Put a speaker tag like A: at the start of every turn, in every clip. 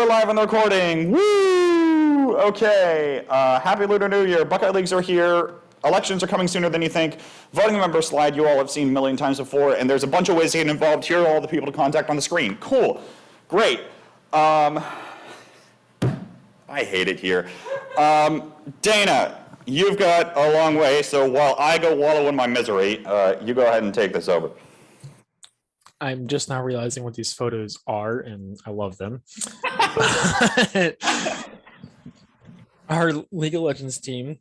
A: we're live on the recording. Woo! Okay. Uh, happy Lunar New Year. Buckeye Leagues are here. Elections are coming sooner than you think. Voting member slide you all have seen a million times before, and there's a bunch of ways to get involved. Here are all the people to contact on the screen. Cool. Great. Um, I hate it here. Um, Dana, you've got a long way, so while I go wallow in my misery, uh, you go ahead and take this over.
B: I'm just now realizing what these photos are, and I love them. Our League of Legends team,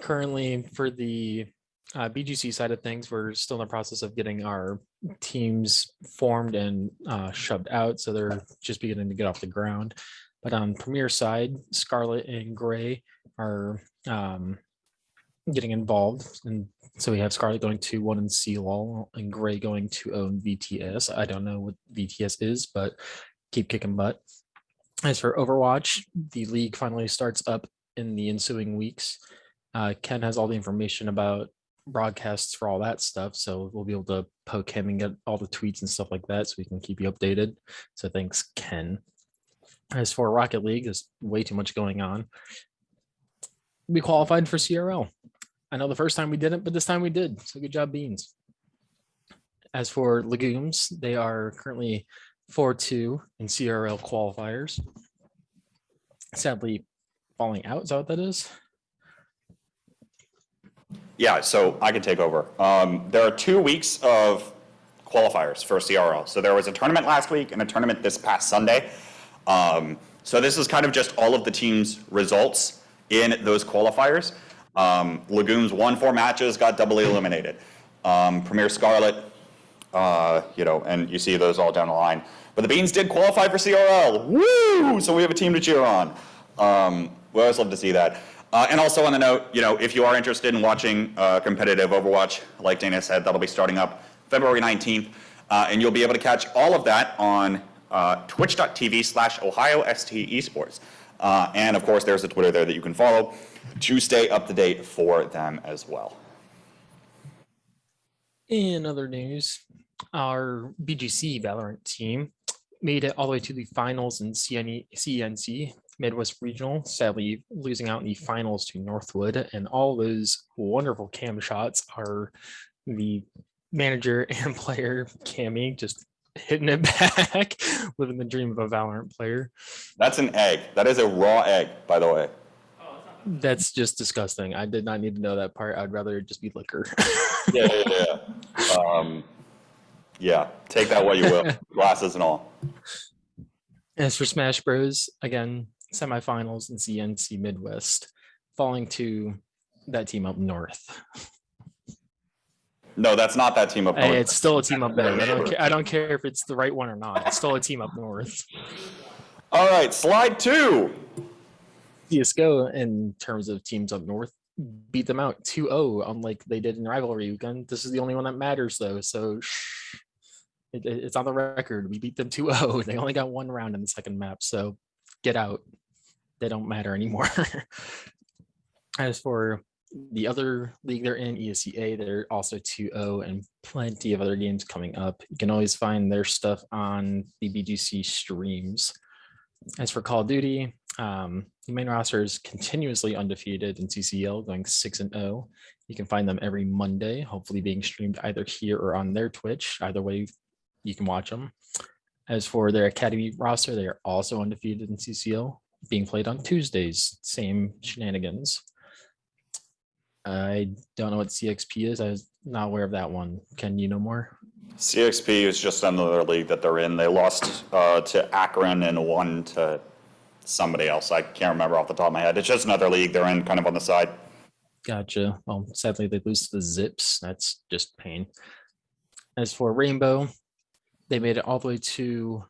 B: currently for the uh, BGC side of things, we're still in the process of getting our teams formed and uh, shoved out, so they're just beginning to get off the ground. But on Premier side, Scarlet and Gray are um, getting involved. And so we have Scarlet going to one and CLOL and Gray going to own VTS. I don't know what VTS is, but keep kicking butt. As for Overwatch, the league finally starts up in the ensuing weeks. Uh, Ken has all the information about broadcasts for all that stuff. So we'll be able to poke him and get all the tweets and stuff like that so we can keep you updated. So thanks, Ken. As for Rocket League, there's way too much going on. We qualified for CRL. I know the first time we didn't, but this time we did. So good job, Beans. As for Legumes, they are currently 4-2 in CRL qualifiers. Sadly, falling out, is that what that is?
A: Yeah, so I can take over. Um, there are two weeks of qualifiers for CRL. So there was a tournament last week and a tournament this past Sunday. Um, so this is kind of just all of the team's results in those qualifiers. Um, Legumes won four matches, got doubly eliminated. Um, Premier Scarlet, uh, you know, and you see those all down the line. But the Beans did qualify for CRL. Woo! So we have a team to cheer on. Um, we always love to see that. Uh, and also on the note, you know, if you are interested in watching uh, competitive Overwatch, like Dana said, that'll be starting up February 19th. Uh, and you'll be able to catch all of that on uh, twitch.tv slash Ohio ST Esports. Uh, and of course, there's a Twitter there that you can follow to stay up to date for them as well.
B: In other news, our BGC Valorant team made it all the way to the finals in CNE, CNC Midwest Regional, sadly losing out in the finals to Northwood. And all those wonderful cam shots are the manager and player Cammy just hitting it back, living the dream of a Valorant player.
A: That's an egg. That is a raw egg, by the way.
B: That's just disgusting. I did not need to know that part. I'd rather just be liquor.
A: yeah, yeah, yeah. Um, yeah, take that what you will, glasses and all.
B: As for Smash Bros, again, semifinals in CNC Midwest, falling to that team up north.
A: No, that's not that team up north.
B: Hey, it's still a team up north. I don't, care, I don't care if it's the right one or not. It's still a team up north.
A: All right, slide two.
B: CSGO, in terms of teams up north, beat them out 2-0, unlike they did in rivalry weekend. This is the only one that matters, though. So shh, it, it's on the record. We beat them 2-0. They only got one round in the second map, so get out. They don't matter anymore. As for the other league they're in, ESEA, they're also 2-0 and plenty of other games coming up. You can always find their stuff on the BGC streams. As for Call of Duty, um, the main roster is continuously undefeated in CCL, going 6 and 0. You can find them every Monday, hopefully being streamed either here or on their Twitch. Either way, you can watch them. As for their Academy roster, they are also undefeated in CCL, being played on Tuesdays, same shenanigans. I don't know what CXP is. I was not aware of that one. Can you know more?
A: CXP is just another league that they're in. They lost uh, to Akron and won to somebody else. I can't remember off the top of my head. It's just another league they're in kind of on the side.
B: Gotcha. Well, sadly, they lose to the Zips. That's just pain. As for Rainbow, they made it all the way to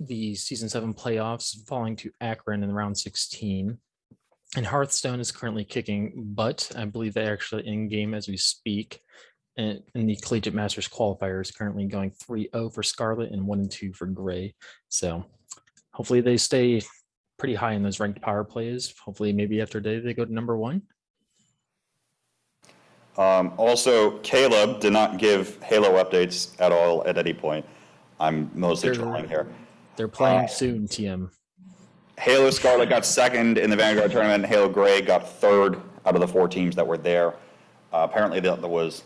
B: the season seven playoffs, falling to Akron in round 16. And Hearthstone is currently kicking butt. I believe they're actually in game as we speak. And the Collegiate Masters qualifier is currently going 3-0 for Scarlet and 1 2 for Gray. So hopefully they stay pretty high in those ranked power plays. Hopefully maybe after day they go to number one.
A: Um, also, Caleb did not give Halo updates at all at any point. I'm mostly
B: They're-
A: trolling here.
B: They're playing
A: Uh,
B: soon, TM.
A: Halo Scarlet got second in the Vanguard tournament, and Halo Gray got third out of the four teams that were there. Uh, apparently, that was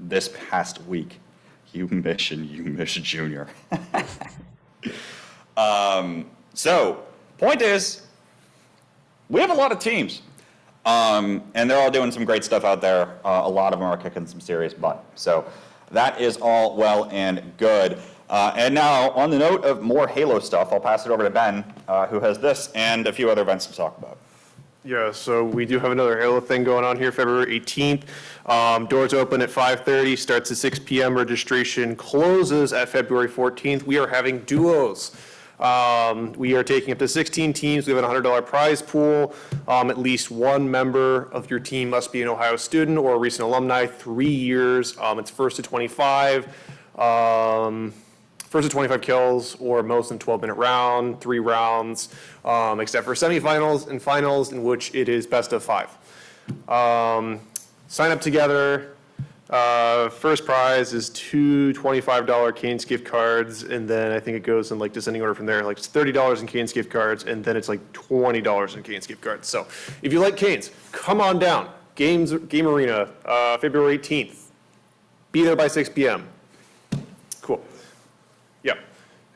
A: this past week. You miss and you miss Junior. um, so, point is, we have a lot of teams. Um, and they're all doing some great stuff out there. Uh, a lot of them are kicking some serious butt. So that is all well and good. Uh, and now, on the note of more Halo stuff, I'll pass it over to Ben, uh, who has this and a few other events to talk about.
C: Yeah, so we do have another Halo thing going on here, February 18th. Um, Doors open at 5:30, starts at 6 PM. Registration closes at February 14th. We are having duos. Um, We are taking up to 16 teams. We have a $100 prize pool. Um, At least one member of your team must be an Ohio student or a recent alumni, three years. Um, It's first to 25. Um, First to 25 kills or most in 12-minute round, three rounds, um, except for semifinals and finals in which it is best of five. Um, Sign up together. Uh, First prize is two $25 Cane's gift cards, and then I think it goes in like descending order from there, like it's $30 in Cane's gift cards, and then it's like $20 in Cane's gift cards. So if you like Cane's, come on down. Games, Game Arena, uh, February 18th. Be there by 6 PM. Cool. Yeah.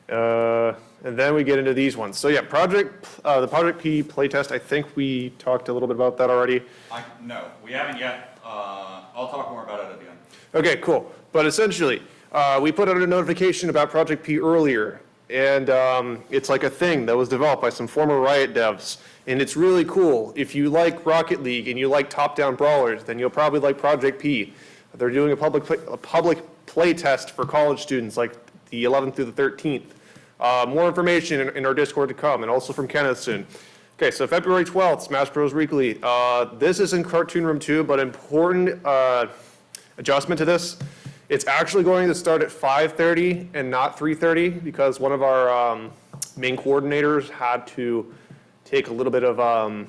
C: Uh, And then we get into these ones. So yeah, Project, uh, the Project P playtest, I think we talked a little bit about that already.
A: I, no, we haven't yet. Uh, I'll talk more about it at the end.
C: Okay, cool. But essentially, uh, we put out a notification about Project P earlier, and um, it's like a thing that was developed by some former Riot devs, and it's really cool. If you like Rocket League and you like top-down brawlers, then you'll probably like Project P. They're doing a public, play- a public play test for college students, like the 11th through the 13th. Uh, More information in- in our Discord to come, and also from Kenneth soon. Okay, so February 12th, Smash Bros. Weekly. Uh, This is in Cartoon Room 2, but important uh, adjustment to this. It's actually going to start at 5:30 and not 3:30 because one of our um, main coordinators had to take a little bit of, um,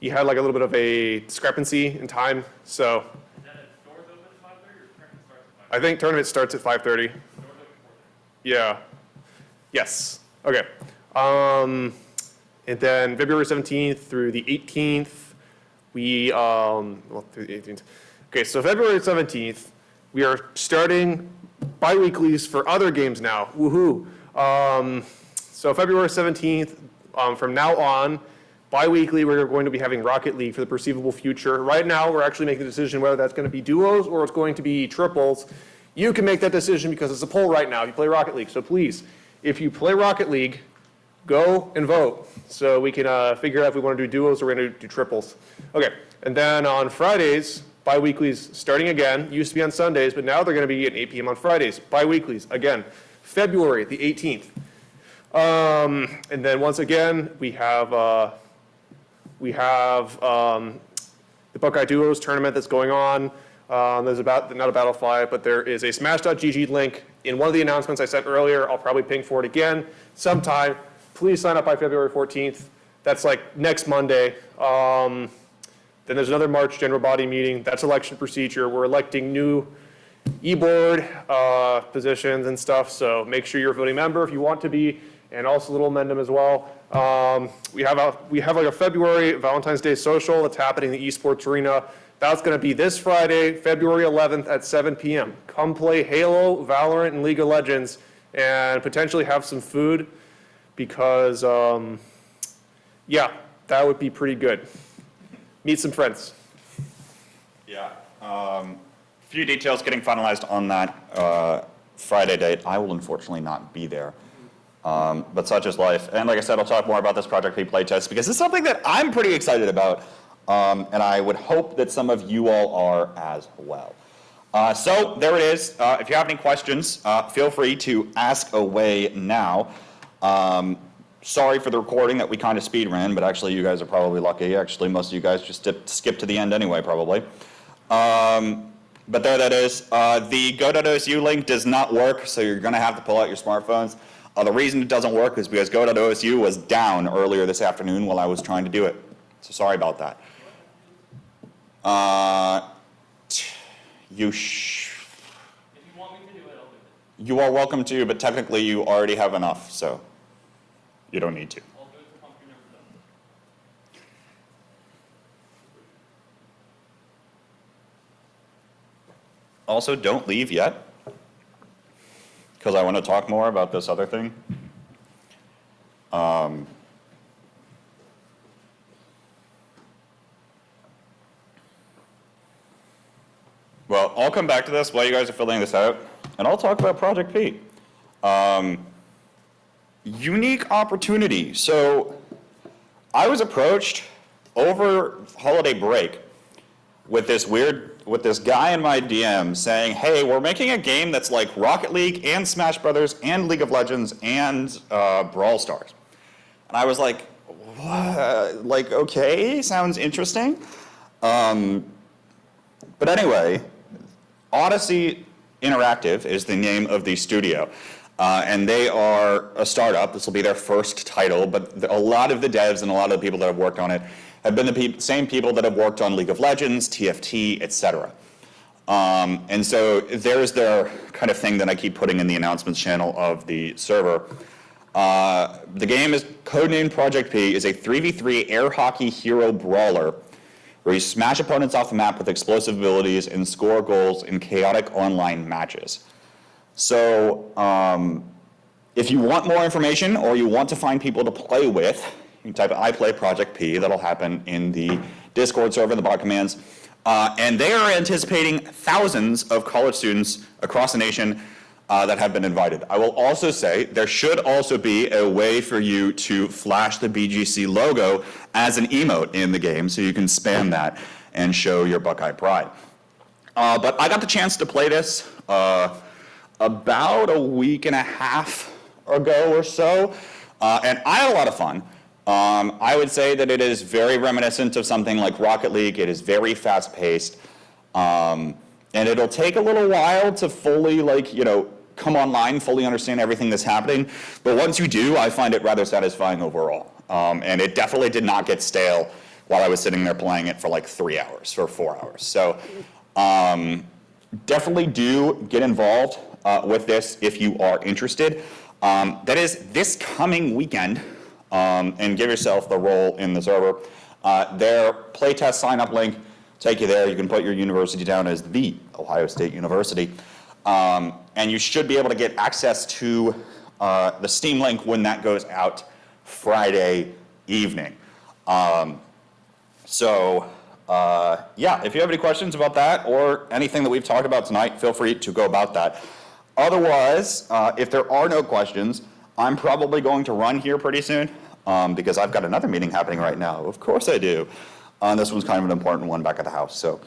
C: he had like a little bit of a discrepancy in time, so. I think tournament starts at 5:30. Yeah. Yes. Okay. Um, and then February 17th through the 18th, we, um, well, through the 18th. Okay, so February 17th, we are starting bi-weeklies for other games now. Woohoo. Um, so February 17th, um, from now on, bi-weekly, we're going to be having Rocket League for the perceivable future. Right now, we're actually making the decision whether that's going to be duos or it's going to be triples. You can make that decision because it's a poll right now you play Rocket League. So please, if you play Rocket League, go and vote so we can uh, figure out if we want to do duos or we're going to do triples. Okay, and then on Fridays, bi-weeklies starting again. Used to be on Sundays, but now they're going to be at 8 p.m. on Fridays. Bi-weeklies again, February the 18th. Um, and then once again, we have uh, we have um, the Buckeye Duos tournament that's going on. Um, there's about not a Battlefy, but there is a Smash.gg link in one of the announcements I sent earlier. I'll probably ping for it again sometime. Please sign up by February 14th. That's like next Monday. Um, then there's another March general body meeting. That's election procedure. We're electing new e-board uh, positions and stuff, so make sure you're a voting member if you want to be, and also a little amendment as well. Um, We have a, we have like a February Valentine's Day social that's happening in the esports arena. That's going to be this Friday, February 11th at 7 PM. Come play Halo, Valorant, and League of Legends, and potentially have some food, because, um, yeah, that would be pretty good. Meet some friends.
A: Yeah. Um, few details getting finalized on that uh, Friday date. I will unfortunately not be there. Um, but such is life. And like I said, I'll talk more about this Project P playtest because it's something that I'm pretty excited about. Um, and I would hope that some of you all are as well. Uh, so there it is. Uh, if you have any questions, uh, feel free to ask away now. Um, sorry for the recording that we kind of speed ran, but actually you guys are probably lucky. Actually, most of you guys just dip, skip to the end anyway, probably. Um, but there that is. Uh, the go.osu link does not work, so you're going to have to pull out your smartphones. Uh, the reason it doesn't work is because go.osu was down earlier this afternoon while I was trying to do it. So sorry about that. Uh, you
D: you want me to do it, I'll do it.
A: you are welcome to, but technically you already have enough, so. You don't need to. Also, don't leave yet, because I want to talk more about this other thing. Um, Well, I'll come back to this while you guys are filling this out, and I'll talk about Project P. Um, unique opportunity. So I was approached over holiday break with this weird, with this guy in my DM saying, hey, we're making a game that's like Rocket League and Smash Brothers and League of Legends and uh, Brawl Stars. And I was like, what? Like, okay, sounds interesting. Um, but anyway, Odyssey Interactive is the name of the studio. Uh, and they are a startup. This will be their first title, but the, a lot of the devs and a lot of the people that have worked on it have been the pe same people that have worked on League of Legends, TFT, etc. Um, and so there's their kind of thing that I keep putting in the announcements channel of the server. Uh, the game is codenamed Project P, is a 3v3 air hockey hero brawler where you smash opponents off the map with explosive abilities and score goals in chaotic online matches. So um, if you want more information or you want to find people to play with, you can type I play Project P. That'll happen in the Discord server, the bot commands. Uh, and they are anticipating thousands of college students across the nation uh, that have been invited. I will also say there should also be a way for you to flash the BGC logo as an emote in the game so you can spam that and show your Buckeye pride. Uh, but I got the chance to play this uh, about a week and a half ago or so, uh, and I had a lot of fun. Um, I would say that it is very reminiscent of something like Rocket League. It is very fast-paced, um, and it'll take a little while to fully, like, you know, come online, fully understand everything that's happening. But once you do, I find it rather satisfying overall. Um, and it definitely did not get stale while I was sitting there playing it for like three hours or four hours. So um, definitely do get involved uh, with this if you are interested. Um, that is this coming weekend, um, and give yourself the role in the server. Uh, their playtest sign-up link take you there. You can put your university down as the Ohio State University. Um, and you should be able to get access to uh, the Steam link when that goes out Friday evening. Um, so uh, yeah, if you have any questions about that or anything that we've talked about tonight, feel free to go about that. Otherwise, uh, if there are no questions, I'm probably going to run here pretty soon um, because I've got another meeting happening right now. Of course I do. Uh, this one's kind of an important one back at the house. So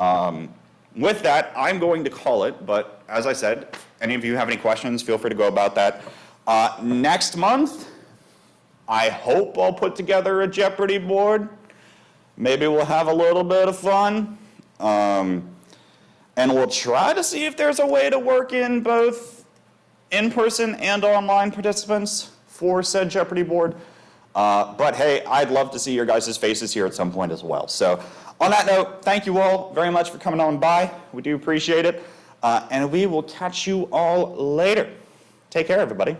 A: um, with that, I'm going to call it, but as I said, any of you have any questions, feel free to go about that. Uh, next month, I hope I'll put together a Jeopardy board. Maybe we'll have a little bit of fun. Um, and we'll try to see if there's a way to work in both in-person and online participants for said Jeopardy board. Uh, but hey, I'd love to see your guys' faces here at some point as well. So on that note, thank you all very much for coming on by. We do appreciate it. Uh, and we will catch you all later. Take care, everybody.